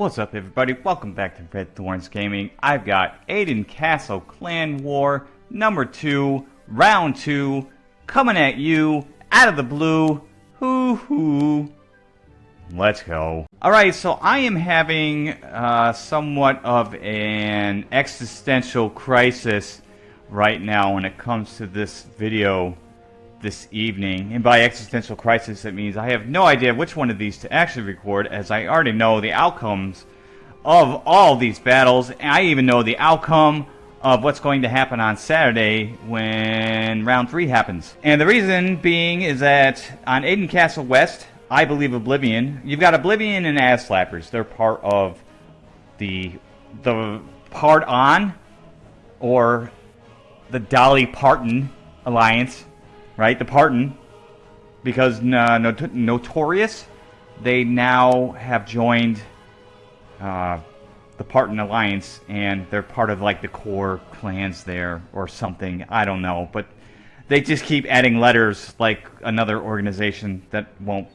What's up everybody? Welcome back to Red Thorns Gaming. I've got Aiden Castle Clan War number 2, round 2, coming at you out of the blue. Hoo hoo. Let's go. Alright, so I am having uh, somewhat of an existential crisis right now when it comes to this video this evening. And by existential crisis, it means I have no idea which one of these to actually record, as I already know the outcomes of all these battles. And I even know the outcome of what's going to happen on Saturday when round three happens. And the reason being is that on Aiden Castle West, I believe Oblivion. You've got Oblivion and Ass Slappers. They're part of the the part on or the Dolly Parton alliance right? The Parton, because uh, not Notorious, they now have joined uh, the Parton Alliance, and they're part of like the core clans there or something. I don't know, but they just keep adding letters like another organization that won't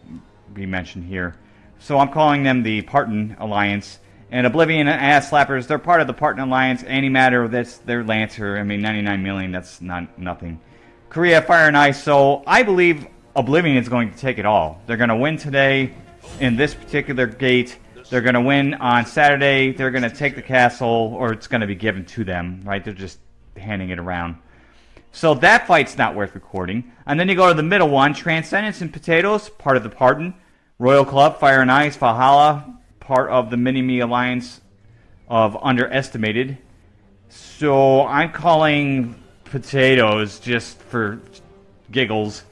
be mentioned here. So I'm calling them the Parton Alliance. And Oblivion and Ass Slappers, they're part of the Parton Alliance. Antimatter that's their Lancer. I mean, 99 million, that's not nothing. Korea, Fire and Ice. So I believe Oblivion is going to take it all. They're going to win today in this particular gate. They're going to win on Saturday. They're going to take the castle, or it's going to be given to them, right? They're just handing it around. So that fight's not worth recording. And then you go to the middle one, Transcendence and Potatoes, part of the Parton. Royal Club, Fire and Ice, Valhalla, part of the Mini-Me Alliance of Underestimated. So I'm calling potatoes just for giggles.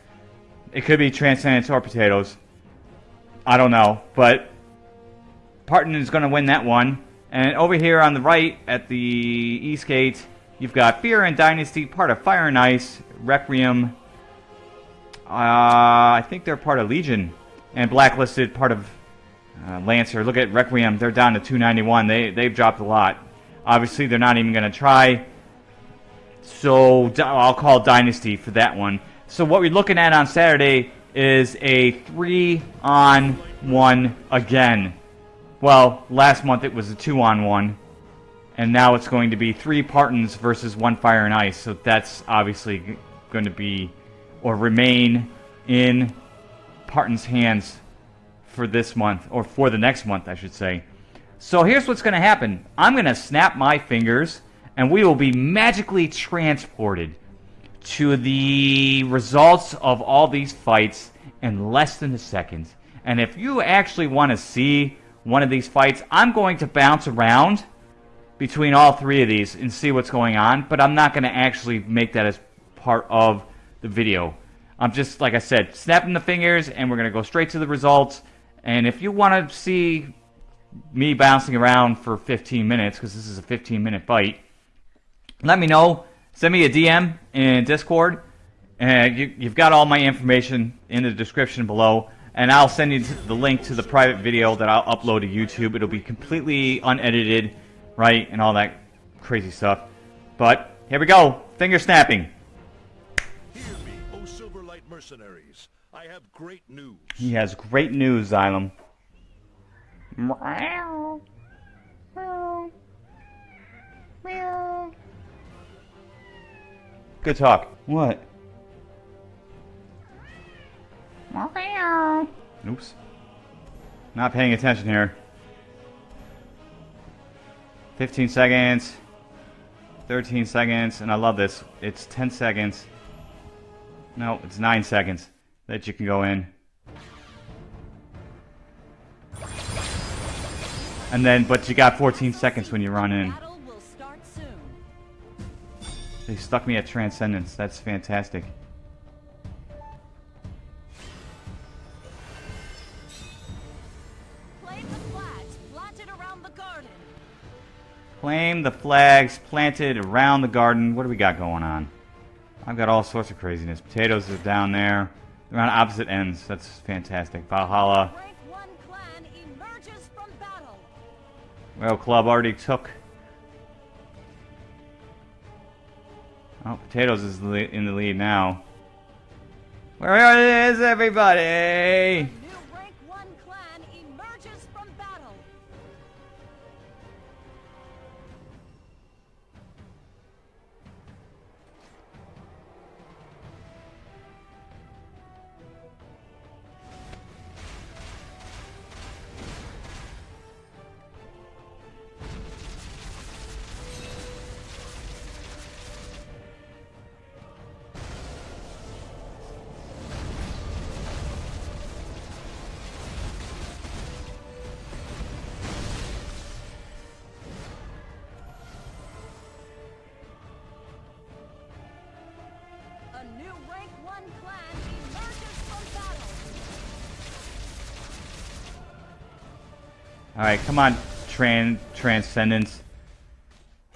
It could be Transcendence or potatoes. I don't know, but Parton is going to win that one. And over here on the right at the East Gate, you've got Fear and Dynasty, part of Fire and Ice, Requiem. Uh, I think they're part of Legion. And Blacklisted, part of uh, Lancer. Look at Requiem, they're down to 291. They, they've dropped a lot. Obviously, they're not even going to try. So I'll call Dynasty for that one. So what we're looking at on Saturday is a three on one again. Well, last month it was a two on one. And now it's going to be three Partons versus one Fire and Ice. So that's obviously going to be or remain in Parton's hands for this month, or for the next month, I should say. So here's what's going to happen. I'm going to snap my fingers and we will be magically transported to the results of all these fights in less than a second. And if you actually want to see one of these fights, I'm going to bounce around between all three of these and see what's going on, but I'm not going to actually make that as part of the video. I'm just, like I said, snapping the fingers, and we're going to go straight to the results. And if you want to see me bouncing around for 15 minutes, because this is a 15 minute fight, let me know. Send me a DM in Discord. And you, you've got all my information in the description below. And I'll send you the link to the private video that I'll upload to YouTube. It'll be completely unedited, right? And all that crazy stuff. But here we go. Finger snapping. Hear me, O Silverlight mercenaries. I have great news. He has great news, Xylem. Meow. Meow. Meow. Good talk. What? Oops. Not paying attention here. 15 seconds. 13 seconds. And I love this. It's 10 seconds. No, it's 9 seconds that you can go in. And then, but you got 14 seconds when you run in. They stuck me at Transcendence. That's fantastic. Claim the flags planted around the garden. Claim the flags planted around the garden. What do we got going on? I've got all sorts of craziness. Potatoes are down there. They're on opposite ends. That's fantastic. Valhalla. Well, club already took Oh, Potatoes is in the lead now. Where is everybody? Alright, come on, Tran Transcendence.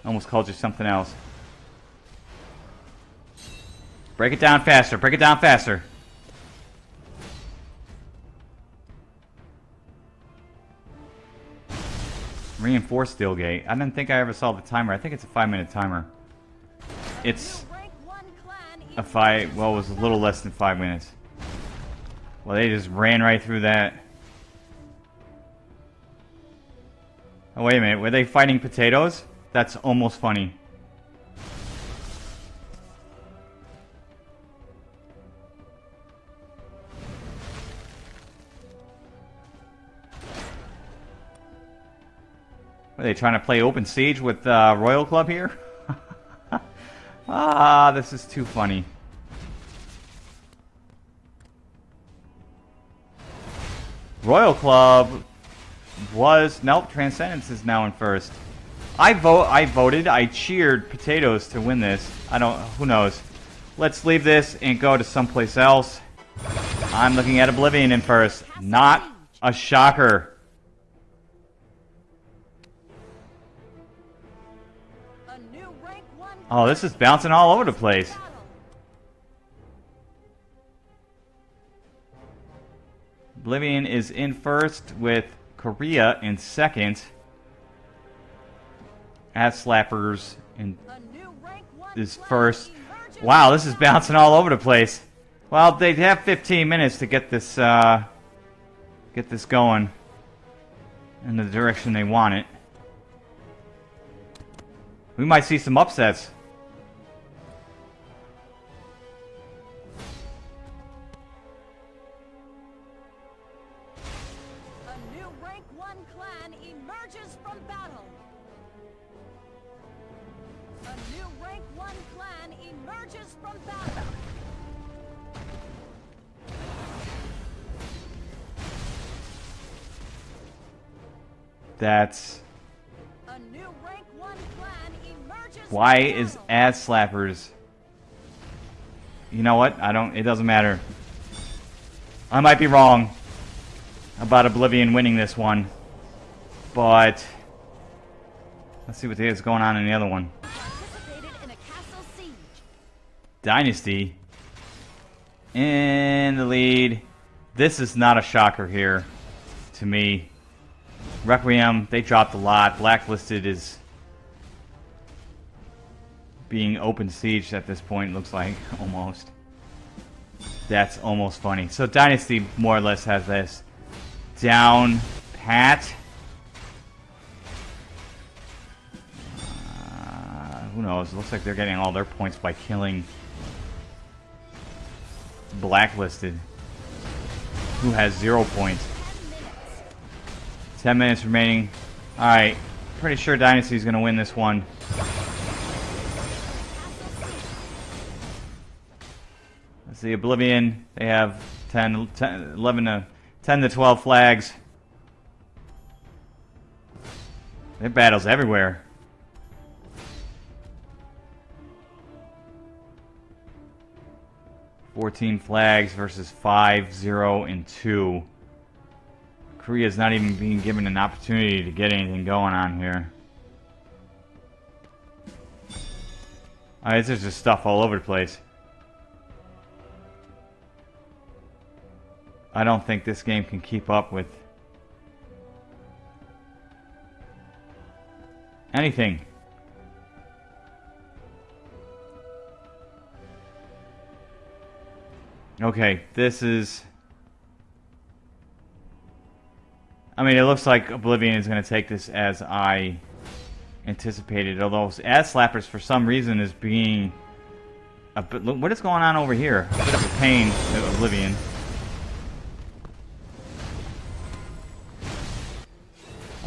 Almost called you something else. Break it down faster, break it down faster. Reinforced steel gate. I didn't think I ever saw the timer. I think it's a five minute timer. It's New rank one clan a five, well, it was a little less than five minutes. Well, they just ran right through that. Oh, wait a minute. Were they fighting potatoes? That's almost funny. Are they trying to play open siege with uh, Royal Club here? ah, this is too funny. Royal Club was nope. Transcendence is now in first. I vote. I voted. I cheered potatoes to win this. I don't. Who knows? Let's leave this and go to someplace else. I'm looking at Oblivion in first. Not a shocker. Oh, this is bouncing all over the place. Oblivion is in first with Korea in second. Ass Slappers in is first. Wow, this is bouncing all over the place. Well, they have 15 minutes to get this uh, get this going in the direction they want it. We might see some upsets. That's why is ass slappers. You know what? I don't. It doesn't matter. I might be wrong about Oblivion winning this one, but let's see what is going on in the other one. Dynasty in the lead. This is not a shocker here to me. Requiem, they dropped a lot. Blacklisted is being open siege at this point, looks like, almost. That's almost funny. So Dynasty more or less has this down pat. Uh, who knows? Looks like they're getting all their points by killing Blacklisted, who has zero points. 10 minutes remaining. Alright, pretty sure Dynasty's going to win this one. Let's see, Oblivion, they have 10, 10 11 to 10 to 12 flags. They battles everywhere. Fourteen flags versus five, zero, and two. Korea's not even being given an opportunity to get anything going on here. Alright, there's just stuff all over the place. I don't think this game can keep up with anything. Okay, this is... I mean, it looks like Oblivion is going to take this as I anticipated, although Ass Slappers, for some reason, is being... A bit, what is going on over here? A bit of a pain to Oblivion.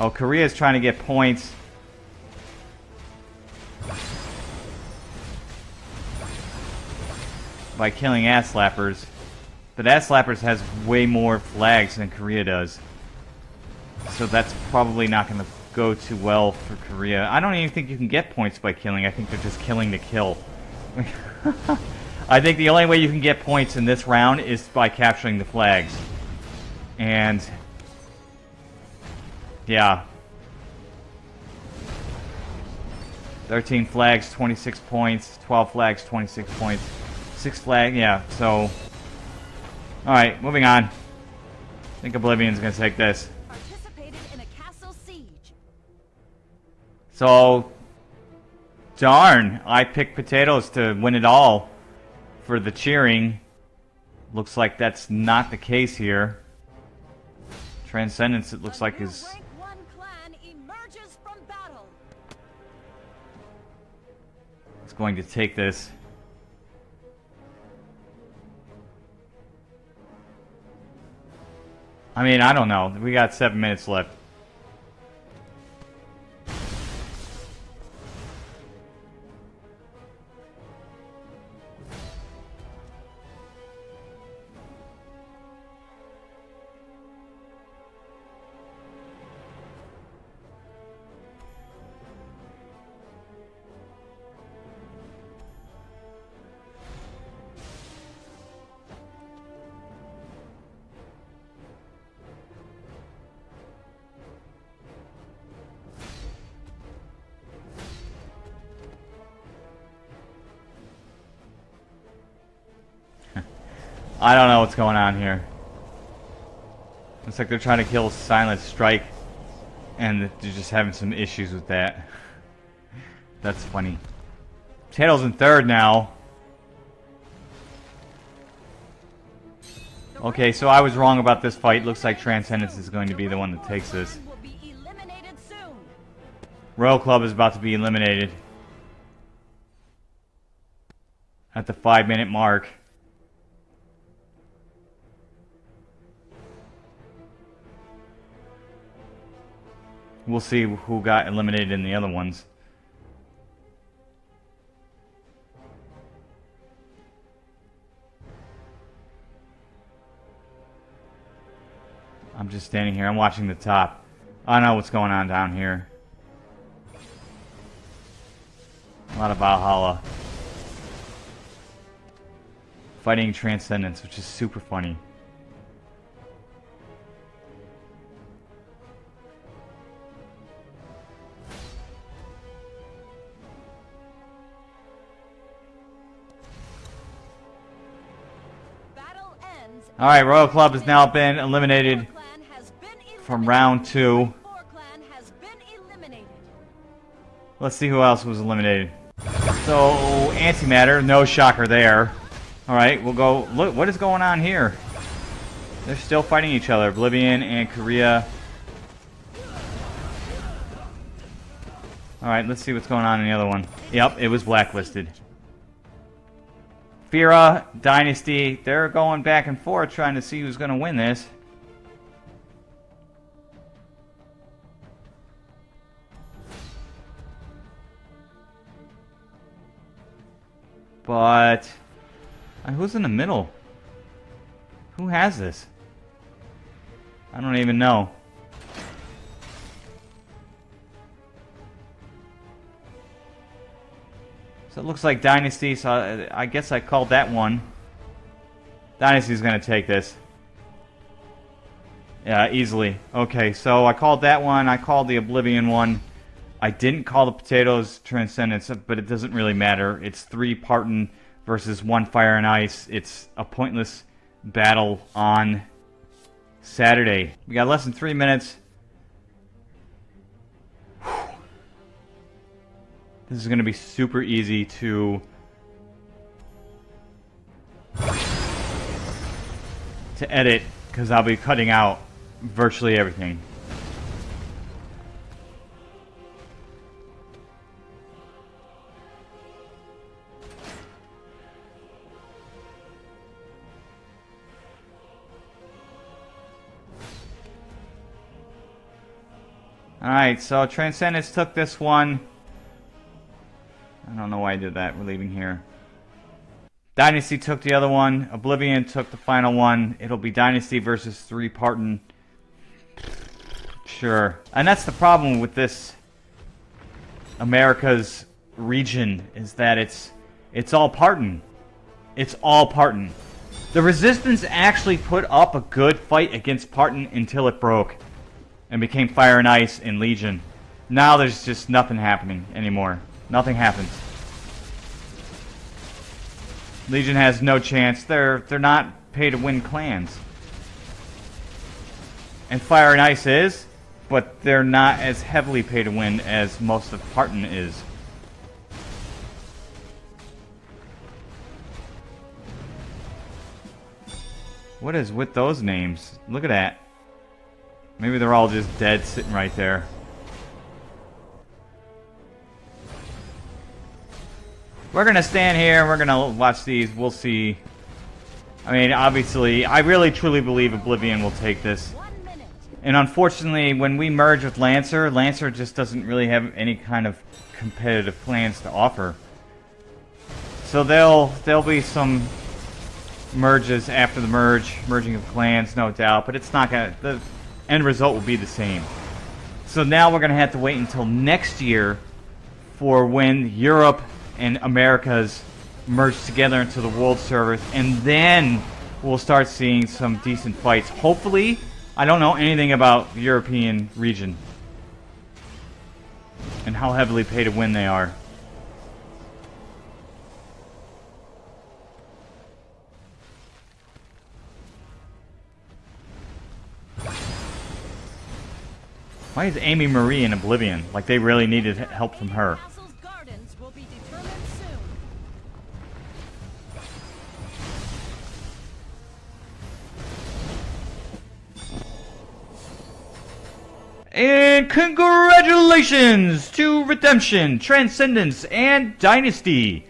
Oh, Korea is trying to get points. By killing ass slappers. But ass slappers has way more flags than Korea does. So that's probably not going to go too well for Korea. I don't even think you can get points by killing. I think they're just killing to kill. I think the only way you can get points in this round is by capturing the flags. And yeah. 13 flags, 26 points. 12 flags, 26 points. 6 flag, yeah, so... Alright, moving on. I think Oblivion's gonna take this. So... Darn, I picked potatoes to win it all for the cheering. Looks like that's not the case here. Transcendence, it looks like, is rank one clan emerges from battle. is going to take this. I mean, I don't know. We got seven minutes left. I don't know what's going on here. Looks like they're trying to kill Silent Strike, and they're just having some issues with that. That's funny. Potatoes in third now. Okay, so I was wrong about this fight. Looks like Transcendence is going to be the one that takes this. Royal Club is about to be eliminated. At the five minute mark. We'll see who got eliminated in the other ones. I'm just standing here. I'm watching the top. I know what's going on down here. A lot of Valhalla. Fighting Transcendence, which is super funny. Ends. Alright, Royal Club has now been eliminated from round two. Let's see who else was eliminated. So, Antimatter, no shocker there. Alright, we'll go. Look, what is going on here? They're still fighting each other. Oblivion and Korea. Alright, let's see what's going on in the other one. Yep, it was blacklisted. Fira, Dynasty, they're going back and forth trying to see who's going to win this. But uh, who's in the middle? Who has this? I don't even know. So it looks like Dynasty, so I, I guess I called that one. Dynasty's gonna take this. Yeah, easily. Okay, so I called that one, I called the Oblivion one. I didn't call the Potatoes Transcendence, but it doesn't really matter. It's three Parton versus one Fire and Ice. It's a pointless battle on Saturday. We got less than three minutes. This is going to be super easy to to edit because I'll be cutting out virtually everything. Alright, so Transcendence took this one. Why I did that. We're leaving here. Dynasty took the other one. Oblivion took the final one. It'll be Dynasty versus three Parton. Sure. And that's the problem with this America's region is that it's it's all Parton. It's all Parton. The Resistance actually put up a good fight against Parton until it broke. and became Fire and Ice in Legion. Now there's just nothing happening anymore. Nothing happens. Legion has no chance. They're they're not pay to win clans. And Fire and Ice is, but they're not as heavily pay to win as most of Parton is. What is with those names? Look at that. Maybe they're all just dead sitting right there. We're gonna stand here we're gonna watch these. We'll see. I mean, obviously, I really truly believe Oblivion will take this. And unfortunately, when we merge with Lancer, Lancer just doesn't really have any kind of competitive plans to offer. So there'll there'll be some merges after the merge, merging of clans, no doubt, but it's not gonna the end result will be the same. So now we're gonna have to wait until next year for when Europe and Americas merge together into the world servers, and then we'll start seeing some decent fights. Hopefully, I don't know anything about the European region and how heavily pay to win they are. Why is Amy Marie in Oblivion? Like they really needed help from her. And congratulations to Redemption, Transcendence, and Dynasty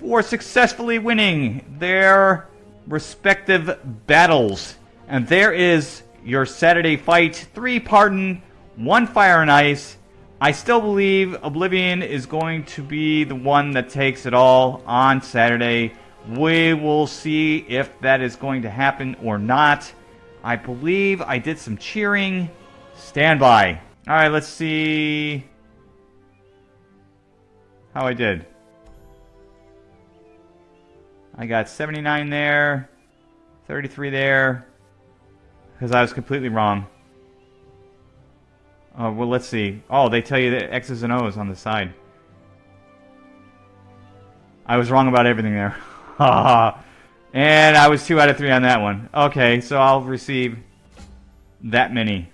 for successfully winning their respective battles. And there is your Saturday fight. Three Parton, one Fire and Ice. I still believe Oblivion is going to be the one that takes it all on Saturday. We will see if that is going to happen or not. I believe I did some cheering. Stand by. Alright, let's see how I did. I got 79 there, 33 there, because I was completely wrong. Uh, well, let's see. Oh, they tell you the X's and O's on the side. I was wrong about everything there. and I was 2 out of 3 on that one. Okay, so I'll receive that many.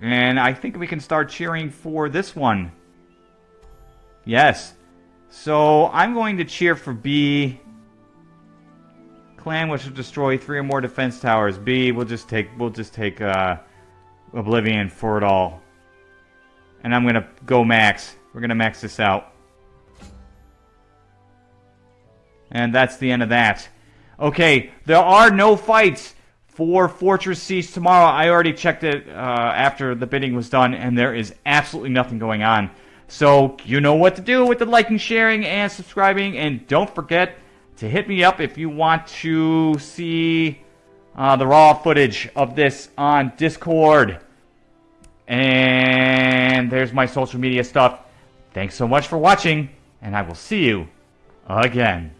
And I think we can start cheering for this one. Yes. So I'm going to cheer for B. Clan which will destroy three or more defense towers. B, we'll just take we'll just take uh, Oblivion for it all. And I'm gonna go max. We're gonna max this out. And that's the end of that. Okay, there are no fights for Fortress Siege tomorrow. I already checked it uh, after the bidding was done, and there is absolutely nothing going on. So you know what to do with the liking, sharing, and subscribing. And don't forget to hit me up if you want to see uh, the raw footage of this on Discord. And there's my social media stuff. Thanks so much for watching, and I will see you again.